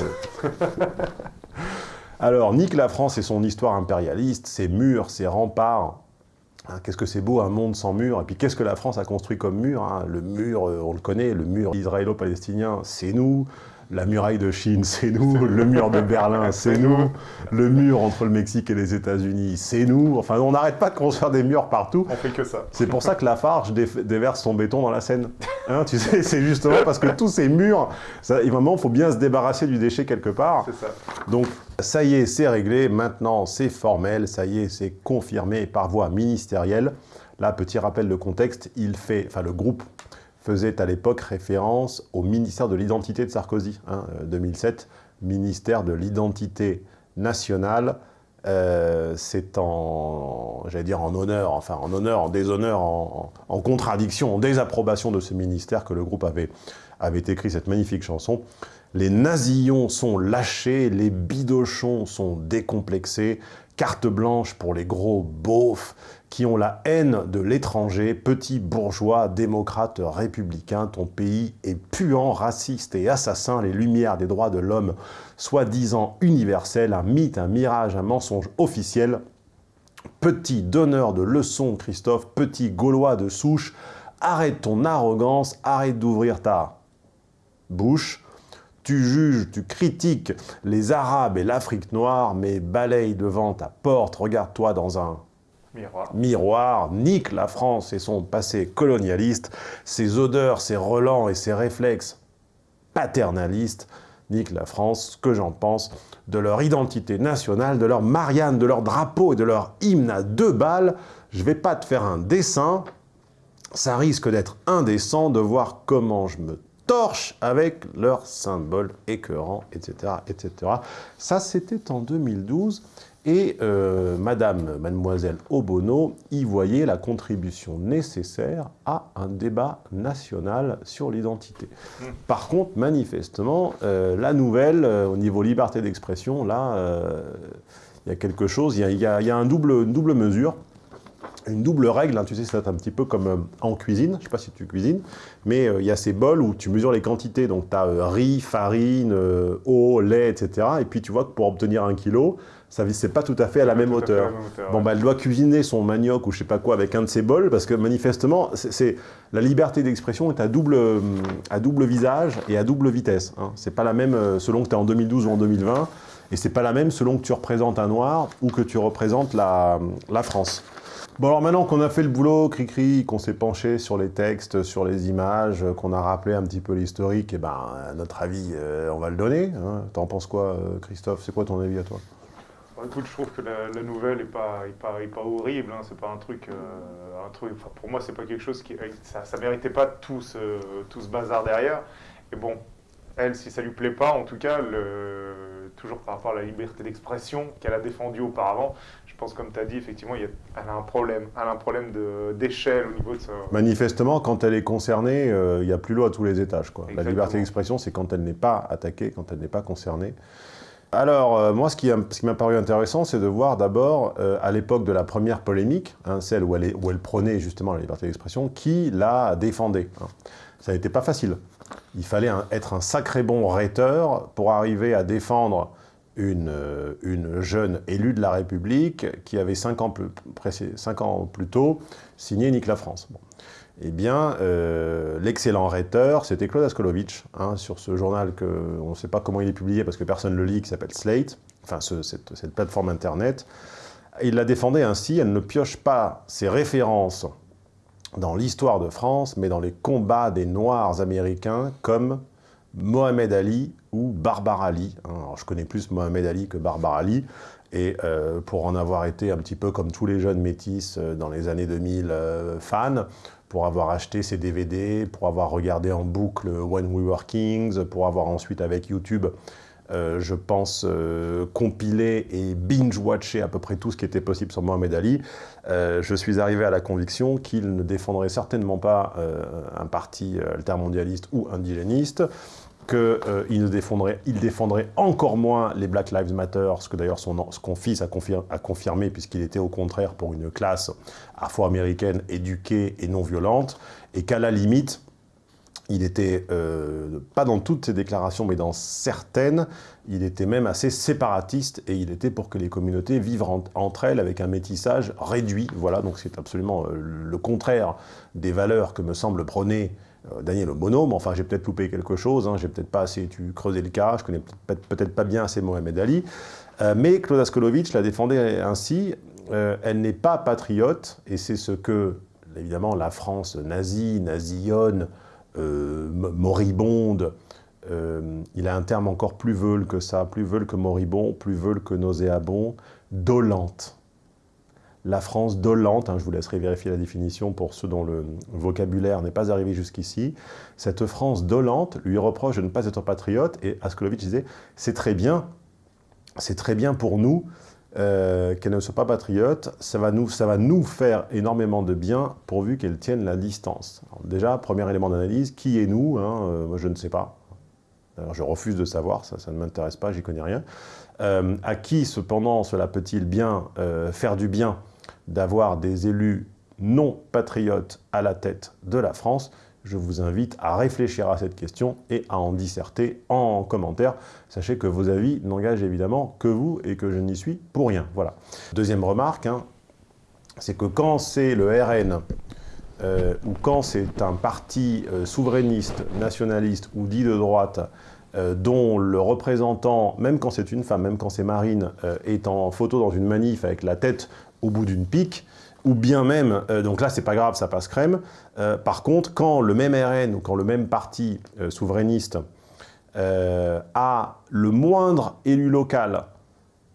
Alors, nique la France et son histoire impérialiste, ses murs, ses remparts. Hein, qu'est-ce que c'est beau un monde sans mur Et puis qu'est-ce que la France a construit comme mur hein Le mur, euh, on le connaît, le mur israélo-palestinien, c'est nous. La muraille de Chine, c'est nous. Le mur de Berlin, c'est nous. Le mur entre le Mexique et les États-Unis, c'est nous. Enfin, on n'arrête pas de construire des murs partout. On fait que ça. C'est pour ça que Lafarge dé- déverse son béton dans la Seine. Hein, tu sais, c'est justement parce que tous ces murs, ça, il faut bien se débarrasser du déchet quelque part. C'est ça. Donc, ça y est, c'est réglé. Maintenant, c'est formel. Ça y est, c'est confirmé par voie ministérielle. Là, petit rappel de contexte, il fait, enfin, le groupe faisait à l'époque référence au ministère de l'identité de Sarkozy, hein, euh, 2007, ministère de l'identité nationale. Euh, c'est en, j'allais dire en honneur, enfin en honneur, en déshonneur, en contradiction, en désapprobation de ce ministère que le groupe avait, avait écrit cette magnifique chanson. Les nazillons sont lâchés, les bidochons sont décomplexés, carte blanche pour les gros beaufs qui ont la haine de l'étranger, petits bourgeois, démocrates, républicains, ton pays est puant, raciste et assassin, les lumières des droits de l'homme, soi-disant universels, un mythe, un mirage, un mensonge officiel. Petit donneur de leçons, Christophe, petit gaulois de souche, arrête ton arrogance, arrête d'ouvrir ta bouche. Tu juges, tu critiques les Arabes et l'Afrique noire, mais balaye devant ta porte, regarde-toi dans un Miroir. miroir, nique la France et son passé colonialiste, ses odeurs, ses relents et ses réflexes paternalistes, nique la France, ce que j'en pense, de leur identité nationale, de leur Marianne, de leur drapeau et de leur hymne à deux balles. Je vais pas te faire un dessin, ça risque d'être indécent de voir comment je me torche avec leurs symboles écœurants, etc. etc. Ça, c'était en 2012. Et euh, Madame, Mademoiselle Obono y voyait la contribution nécessaire à un débat national sur l'identité. Par contre, manifestement, euh, la nouvelle, euh, au niveau liberté d'expression, là, euh, il y a quelque chose, il y a, il y a- il y a un double, une double mesure une double règle, hein, tu sais, c'est un petit peu comme euh, en cuisine, je ne sais pas si tu cuisines, mais euh, il y a ces bols où tu mesures les quantités, donc tu as riz, farine, eau, lait, etc. Et puis tu vois que pour obtenir un kilo, ça c'est pas tout à fait à la même hauteur. à la même hauteur, Bon, ouais. bah, elle doit cuisiner son manioc ou je sais pas quoi avec un de ces bols, parce que manifestement, c'est- la liberté d'expression est à double, euh, à double visage et à double vitesse. Hein. C'est pas la même euh, selon que tu es en 2012 ou en 2020, et c'est pas la même selon que tu représentes un noir ou que tu représentes la, la France. Bon alors maintenant qu'on a fait le boulot, cri-cri, qu'on s'est penché sur les textes, sur les images, qu'on a rappelé un petit peu l'historique, et eh ben notre avis, euh, on va le donner. Hein. T'en penses quoi, euh, Christophe? C'est quoi ton avis à toi? Écoute, je trouve que la, nouvelle n'est pas, pas, pas, horrible, hein. c'est pas un truc... Euh, un truc pour moi, c'est pas quelque chose qui... Ça, ça méritait pas tout ce, tout ce bazar derrière. Et bon, elle, si ça lui plaît pas, en tout cas, le, toujours par rapport à la liberté d'expression qu'elle a défendue auparavant, je pense, comme tu as dit, effectivement, elle a un problème. Elle a un problème d'échelle au niveau de ça. Manifestement, quand elle est concernée, euh, il n'y a plus l'eau à tous les étages. Quoi. La liberté d'expression, c'est quand elle n'est pas attaquée, quand elle n'est pas concernée. Alors, euh, moi, ce qui m'a paru intéressant, c'est de voir d'abord, euh, à l'époque de la première polémique, hein, celle où elle, prônait justement la liberté d'expression, qui la défendait. Hein. Ça n'était pas facile. Il fallait être un sacré bon rhéteur pour arriver à défendre euh, une, jeune élue de la République qui avait cinq ans plus, ans plus tôt signé Nique la France. Eh bien, euh, l'excellent rhéteur, c'était Claude Askolovitch, hein, sur ce journal que on ne sait pas comment il est publié parce que personne ne le lit, qui s'appelle Slate, enfin cette, plateforme internet. Il la défendait ainsi, elle ne pioche pas ses références dans l'histoire de France, mais dans les combats des Noirs américains comme Mohamed Ali ou Barbara Ali. Hein. je connais plus Mohamed Ali que Barbara Ali, et euh, pour en avoir été un petit peu comme tous les jeunes métis euh, dans les années 2000 euh, fans, pour avoir acheté ses DVD, pour avoir regardé en boucle When We Were Kings, pour avoir ensuite avec YouTube euh, je pense, euh, compiler et binge-watcher à peu près tout ce qui était possible sur Mohamed Ali, euh, je suis arrivé à la conviction qu'il ne défendrait certainement pas un parti altermondialiste ou indigéniste, qu'il ne défendrait, il défendrait encore moins les Black Lives Matter, ce que d'ailleurs son, fils a, a confirmé, puisqu'il était au contraire pour une classe afro-américaine éduquée et non violente, et qu'à la limite, il était, euh, pas dans toutes ses déclarations, mais dans certaines, il était même assez séparatiste et il était pour que les communautés vivent entre elles avec un métissage réduit. Voilà, donc c'est absolument euh, le contraire des valeurs que me semble prôner euh, Daniel Bonhomme. Enfin, j'ai peut-être loupé quelque chose, hein, j'ai peut-être pas assez tu creusé le cas, je connais peut-être pas bien assez Mohamed Ali. mais Claude Askolovitch la défendait ainsi. elle n'est pas patriote et c'est ce que, évidemment, la France nazie, nazionne, euh, moribonde. Euh, il a un terme encore plus veule que ça, plus veule que moribond, plus veule que nauséabond, dolente. La France dolente, hein, je vous laisserai vérifier la définition pour ceux dont le vocabulaire n'est pas arrivé jusqu'ici, cette France dolente lui reproche de ne pas être patriote, et Askolovitch disait « c'est très bien, c'est très bien pour nous euh, qu'elle ne soit pas patriote, ça va, nous, faire énormément de bien pourvu qu'elle tienne la distance. déjà, premier élément d'analyse, qui est nous hein, euh, je ne sais pas. Alors, je refuse de savoir, ça, ça ne m'intéresse pas, j'y connais rien. Euh, à qui, cependant, cela peut-il bien faire du bien d'avoir des élus non patriotes à la tête de la France je vous invite à réfléchir à cette question et à en disserter en commentaire. Sachez que vos avis n'engagent évidemment que vous et que je n'y suis pour rien. Voilà. Deuxième remarque, hein, c'est que quand c'est le RN euh, ou quand c'est un parti euh, souverainiste, nationaliste ou dit de droite euh, dont le représentant, même quand c'est une femme, même quand c'est Marine, est en photo dans une manif avec la tête au bout d'une pique, ou bien même, euh, donc là c'est pas grave, ça passe crème, euh, par contre quand le même RN ou quand le même parti euh, souverainiste a le moindre élu local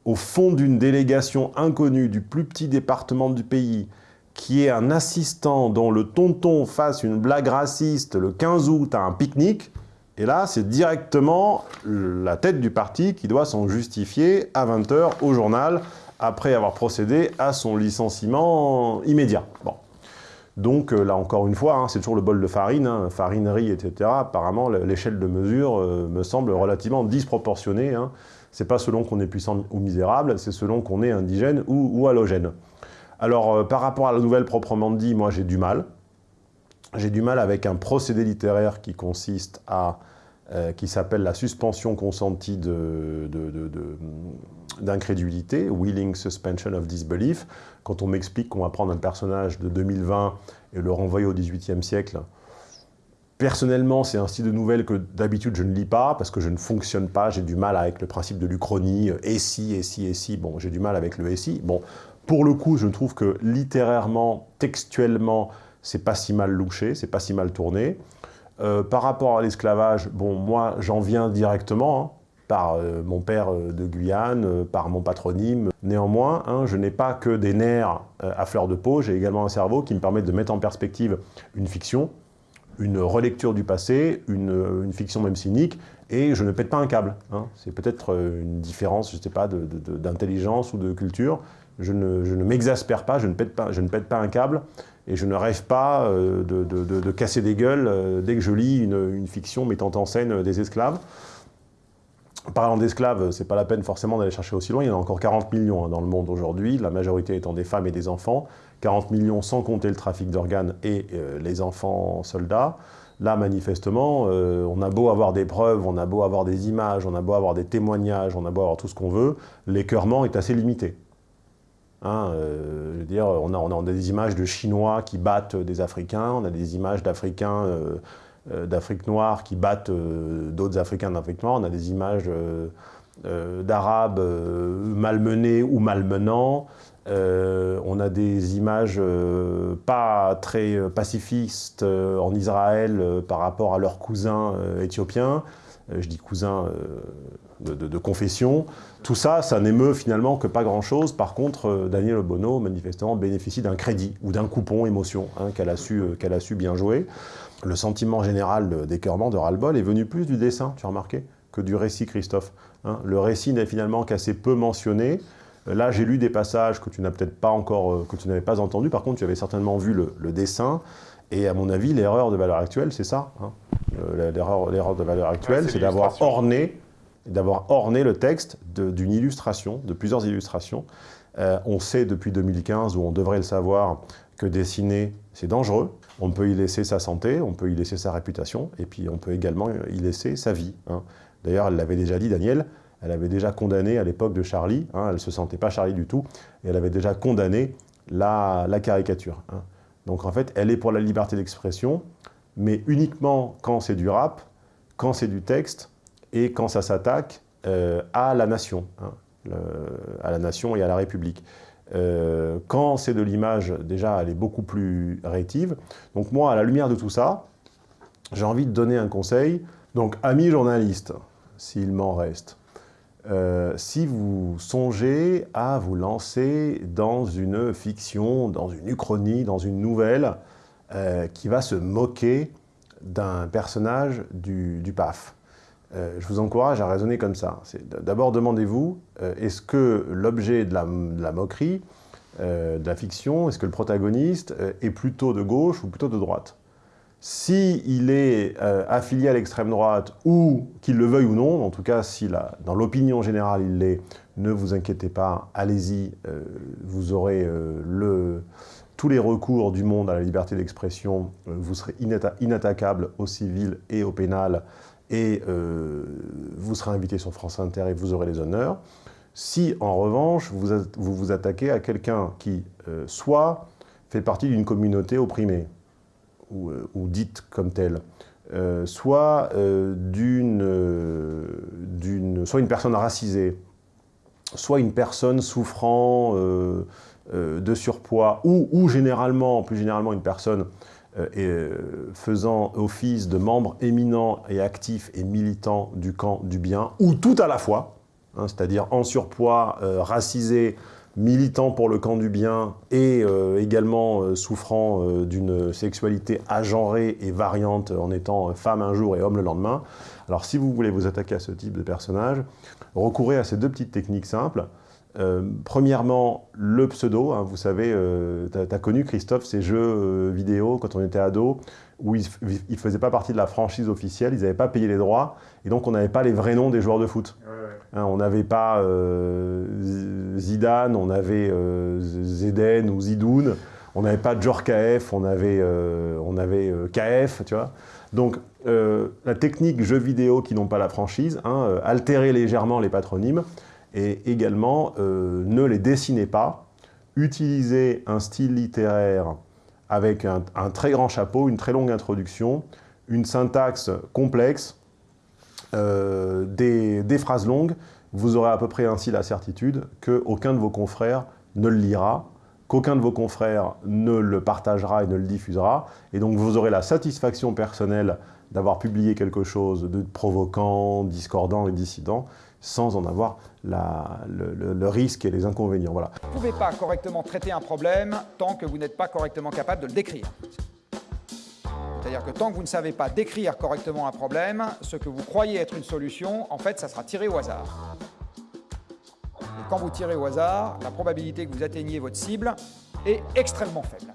au fond d'une délégation inconnue du plus petit département du pays, qui est un assistant dont le tonton fasse une blague raciste le 15 août à un pique-nique, et là, c'est directement la tête du parti qui doit s'en justifier à 20h au journal après avoir procédé à son licenciement immédiat. Bon. Donc euh, là, encore une fois, hein, c'est toujours le bol de farine, hein, farinerie, etc. Apparemment, l'échelle de mesure euh, me semble relativement disproportionnée. Hein. C'est pas selon qu'on est puissant ou misérable, c'est selon qu'on est indigène ou, halogène. Alors, euh, par rapport à la nouvelle proprement dit, moi j'ai du mal. J'ai du mal avec un procédé littéraire qui consiste à... qui s'appelle la suspension consentie d'incrédulité, willing suspension of disbelief, quand on m'explique qu'on va prendre un personnage de 2020 et le renvoyer au XVIIIe siècle, Personnellement, c'est un style de nouvelle que d'habitude je ne lis pas parce que je ne fonctionne pas, j'ai du mal avec le principe de l'uchronie, et si, et si, et si, bon, j'ai du mal avec le et si. Bon, Pour le coup, je trouve que littérairement, textuellement, c'est pas si mal louché, c'est pas si mal tourné. Euh, par rapport à l'esclavage, bon, moi, j'en viens directement, hein, par euh, mon père euh, de Guyane, par mon patronyme. Néanmoins, hein, je n'ai pas que des nerfs à fleur de peau, j'ai également un cerveau qui me permet de mettre en perspective une fiction, une relecture du passé, une, fiction même cynique, et je ne pète pas un câble. Hein. C'est peut-être une différence, je ne sais pas, d'intelligence ou de culture. Je ne, ne m'exaspère pas, je ne, pas, je ne pète pas un câble, et je ne rêve pas euh, de, casser des gueules euh, dès que je lis une, fiction mettant en scène des esclaves. Parlant d'esclaves, c'est pas la peine forcément d'aller chercher aussi loin, il y en a encore 40 millions hein, dans le monde aujourd'hui, la majorité étant des femmes et des enfants, 40 millions sans compter le trafic d'organes et euh, les enfants soldats. Là, manifestement, on a beau avoir des preuves, on a beau avoir des images, on a beau avoir des témoignages, on a beau avoir tout ce qu'on veut, l'écœurement est assez limité. Hein, euh, on a, des images de Chinois qui battent des Africains, on a des images d'Africains, euh, euh, d'Afrique noire qui battent d'autres Africains d'Afrique noire, on a des images d'Arabes malmenés ou malmenants, on a des images pas très pacifistes en Israël par rapport à leurs cousins éthiopiens. Je dis cousins de, confession. Tout ça, ça n'émeut finalement que pas grand-chose. Par contre, euh, Daniel Obono, manifestement, bénéficie d'un crédit ou d'un coupon émotion hein, qu'elle a, su, euh, a su bien jouer. Le sentiment général d'écœurement, de ras-le-bol, est venu plus du dessin, tu as remarqué, que du récit, Christophe. Hein. le récit n'est finalement qu'assez peu mentionné. Euh, là, j'ai lu des passages que tu n'as peut-être pas encore, que tu n'avais pas entendu. Par contre, tu avais certainement vu le, dessin. Et à mon avis, l'erreur de valeur actuelle, c'est ça. Hein. l'erreur de valeur actuelle, c'est d'avoir orné orné le texte d'une illustration, de plusieurs illustrations. Euh, on sait depuis 2015, ou on devrait le savoir, que dessiner, c'est dangereux. On peut y laisser sa santé, on peut y laisser sa réputation, et puis on peut également y laisser sa vie. Hein. D'ailleurs, elle l'avait déjà dit, Daniel, elle avait déjà condamné à l'époque de Charlie, hein, elle ne se sentait pas Charlie du tout, et elle avait déjà condamné la, caricature. Hein. Donc en fait, elle est pour la liberté d'expression, mais uniquement quand c'est du rap, quand c'est du texte, et quand ça s'attaque euh, à la nation, hein, à la nation et à la République. Euh, quand c'est de l'image, déjà, elle est beaucoup plus rétive. Donc moi, à la lumière de tout ça, j'ai envie de donner un conseil. Donc, amis journalistes, s'il m'en reste, euh, si vous songez à vous lancer dans une fiction, dans une uchronie, dans une nouvelle qui va se moquer d'un personnage du, PAF, euh, je vous encourage à raisonner comme ça. D'abord, demandez-vous, euh, est-ce que l'objet de, la, moquerie, euh, de la fiction, est-ce que le protagoniste est plutôt de gauche ou plutôt de droite? S'il il est affilié à l'extrême droite, ou qu'il le veuille ou non, en tout cas, si dans l'opinion générale il l'est, ne vous inquiétez pas, allez-y, vous aurez tous les recours du monde à la liberté d'expression, vous serez inattaquable au civil et au pénal, et euh, vous serez invité sur France Inter et vous aurez les honneurs. Si, en revanche, vous vous, attaquez à quelqu'un qui, euh, soit fait partie d'une communauté opprimée, ou, euh, dite comme telle, soit, d'une, soit une personne racisée, soit une personne souffrant de surpoids, ou, ou, généralement, plus généralement une personne euh, euh, faisant office de membre éminent et actif et militant du camp du bien, ou tout à la fois, hein, c'est-à-dire en surpoids, euh, racisé, militant pour le camp du bien et également souffrant d'une sexualité agenrée et variante en étant femme un jour et homme le lendemain. Alors si vous voulez vous attaquer à ce type de personnage, recourez à ces deux petites techniques simples. Euh, premièrement, le pseudo, hein, vous savez, euh, tu as, connu Christophe ces jeux euh, vidéo quand on était ado, où ils ne faisaient pas partie de la franchise officielle, ils n'avaient pas payé les droits, et donc on n'avait pas les vrais noms des joueurs de foot. Hein, on n'avait pas Zidane, on avait Zeden ou Zidoun, on n'avait pas Djorkaeff, on avait, on avait KF, tu vois. Donc la technique jeux vidéo qui n'ont pas la franchise, hein, altérer légèrement les patronymes, et également, euh, ne les dessinez pas. Utilisez un style littéraire avec un, très grand chapeau, une très longue introduction, une syntaxe complexe, euh, des, phrases longues. Vous aurez à peu près ainsi la certitude qu'aucun de vos confrères ne le lira, qu'aucun de vos confrères ne le partagera et ne le diffusera, et donc vous aurez la satisfaction personnelle d'avoir publié quelque chose de provoquant, discordant et dissident, sans en avoir le, risque et les inconvénients. Vous ne pouvez pas correctement traiter un problème tant que vous n'êtes pas correctement capable de le décrire. C'est-à-dire que tant que vous ne savez pas décrire correctement un problème, ce que vous croyez être une solution, en fait, ça sera tiré au hasard. Et quand vous tirez au hasard, la probabilité que vous atteigniez votre cible est extrêmement faible.